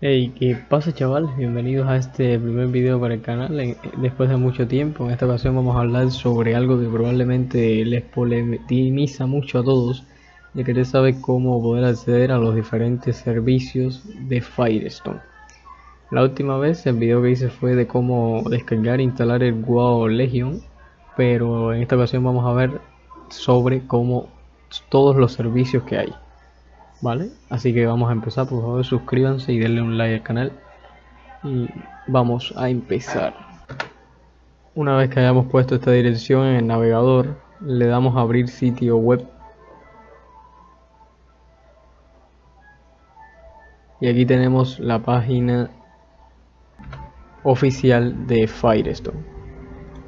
Hey, ¿qué pasa chavales? Bienvenidos a este primer video para el canal después de mucho tiempo. En esta ocasión vamos a hablar sobre algo que probablemente les polemiza mucho a todos de querer saber cómo poder acceder a los diferentes servicios de Firestone. La última vez el video que hice fue de cómo descargar e instalar el WoW Legion, pero en esta ocasión vamos a ver sobre cómo todos los servicios que hay. ¿Vale? Así que vamos a empezar, por favor suscríbanse y denle un like al canal y vamos a empezar. Una vez que hayamos puesto esta dirección en el navegador, le damos a abrir sitio web y aquí tenemos la página oficial de Firestone.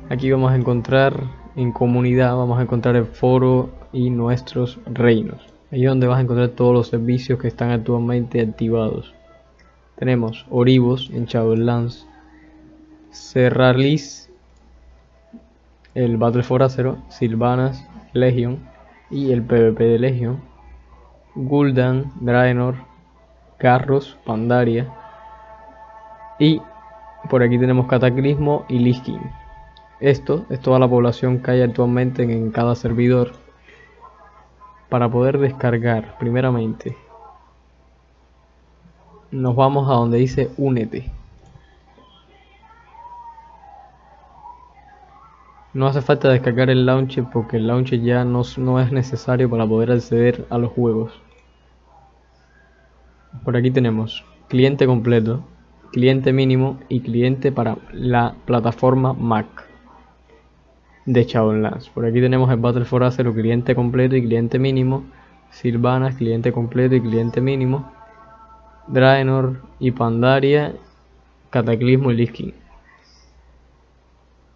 Aquí vamos a encontrar en comunidad, vamos a encontrar el foro y nuestros reinos. Ahí es donde vas a encontrar todos los servicios que están actualmente activados. Tenemos Oribos en Shadowlands, Serralis, el Battle for Azeroth, Silvanas, Legion y el PvP de Legion, Gul'dan, Draenor, Carros, Pandaria. Y por aquí tenemos Cataclismo y Lich Esto es toda la población que hay actualmente en cada servidor para poder descargar primeramente nos vamos a donde dice únete. No hace falta descargar el launcher porque el launcher ya no, no es necesario para poder acceder a los juegos. Por aquí tenemos cliente completo cliente mínimo y cliente para la plataforma Mac de Shadowlands. Por aquí tenemos el Battle for Azeroth cliente completo y cliente mínimo. Sylvanas, cliente completo y cliente mínimo. Draenor y Pandaria, Cataclismo y Lich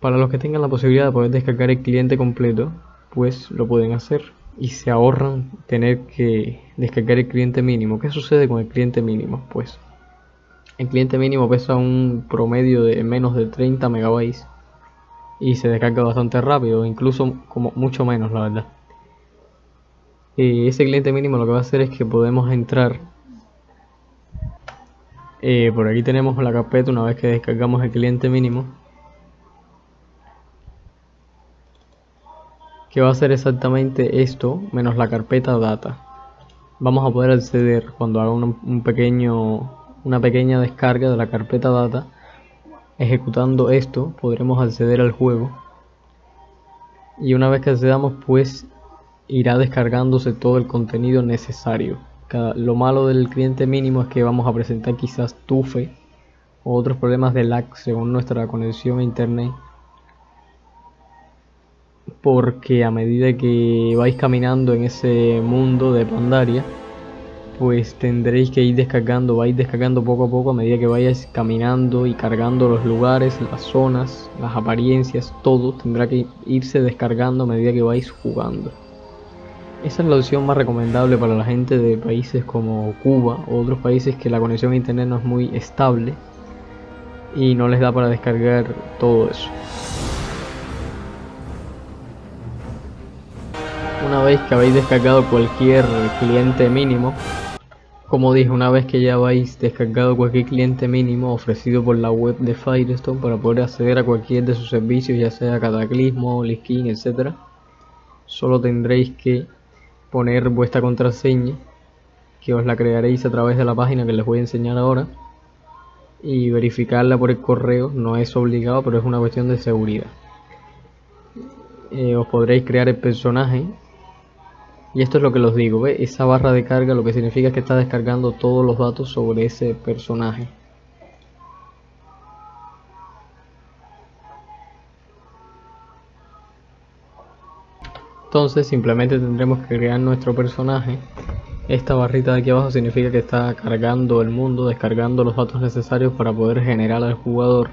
Para los que tengan la posibilidad de poder descargar el cliente completo, pues lo pueden hacer y se ahorran tener que descargar el cliente mínimo. ¿Qué sucede con el cliente mínimo? Pues el cliente mínimo pesa un promedio de menos de 30 megabytes y se descarga bastante rápido, incluso como mucho menos la verdad. Y ese cliente mínimo lo que va a hacer es que podemos entrar. Eh, por aquí tenemos la carpeta una vez que descargamos el cliente mínimo. Que va a hacer exactamente esto menos la carpeta data vamos a poder acceder cuando haga un pequeño una pequeña descarga de la carpeta data Ejecutando esto podremos acceder al juego y una vez que accedamos pues irá descargándose todo el contenido necesario. lo malo del cliente mínimo es que vamos a presentar quizás tufe o otros problemas de lag según nuestra conexión a internet porque a medida que vais caminando en ese mundo de Pandaria pues tendréis que ir descargando, vais descargando poco a poco a medida que vayáis caminando y cargando los lugares, las zonas, las apariencias, todo tendrá que irse descargando a medida que vais jugando. Esa es la opción más recomendable para la gente de países como Cuba o otros países que la conexión a internet no es muy estable y no les da para descargar todo eso. Una vez que habéis descargado cualquier cliente mínimo, como dije, una vez que ya habéis descargado cualquier cliente mínimo ofrecido por la web de Firestone para poder acceder a cualquier de sus servicios, ya sea Cataclismo, Liskin, etc. Solo tendréis que poner vuestra contraseña, que os la crearéis a través de la página que les voy a enseñar ahora, y verificarla por el correo. No es obligado, pero es una cuestión de seguridad. Eh, os podréis crear el personaje y esto es lo que los digo, ¿ve? Esa barra de carga lo que significa es que está descargando todos los datos sobre ese personaje. Entonces simplemente tendremos que crear nuestro personaje. Esta barrita de aquí abajo significa que está cargando el mundo, descargando los datos necesarios para poder generar al jugador.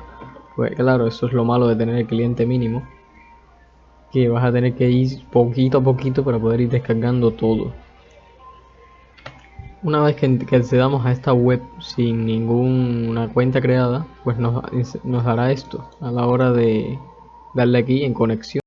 Pues claro, eso es lo malo de tener el cliente mínimo que vas a tener que ir poquito a poquito para poder ir descargando todo. Una vez que, accedamos a esta web sin ninguna cuenta creada, pues nos, nos dará esto a la hora de darle aquí en conexión.